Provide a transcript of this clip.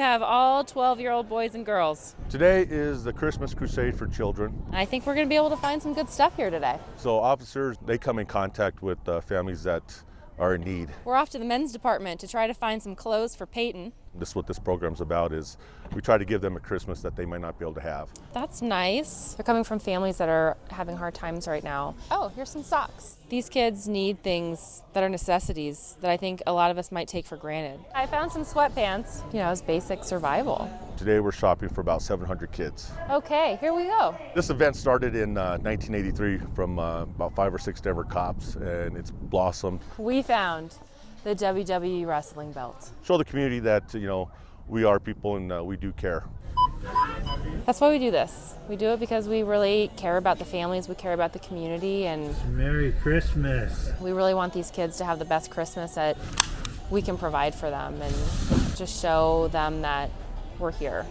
have all 12 year old boys and girls. Today is the Christmas Crusade for Children. I think we're going to be able to find some good stuff here today. So officers, they come in contact with uh, families that are in need. We're off to the men's department to try to find some clothes for Peyton. This is what this program's about is we try to give them a Christmas that they might not be able to have. That's nice. They're coming from families that are having hard times right now. Oh, here's some socks. These kids need things that are necessities that I think a lot of us might take for granted. I found some sweatpants, you know, it's basic survival. Today we're shopping for about 700 kids. Okay, here we go. This event started in uh, 1983 from uh, about five or six Denver cops and it's blossomed. We found the WWE wrestling belt. Show the community that, you know, we are people and uh, we do care. That's why we do this. We do it because we really care about the families, we care about the community, and Merry Christmas. we really want these kids to have the best Christmas that we can provide for them and just show them that we're here.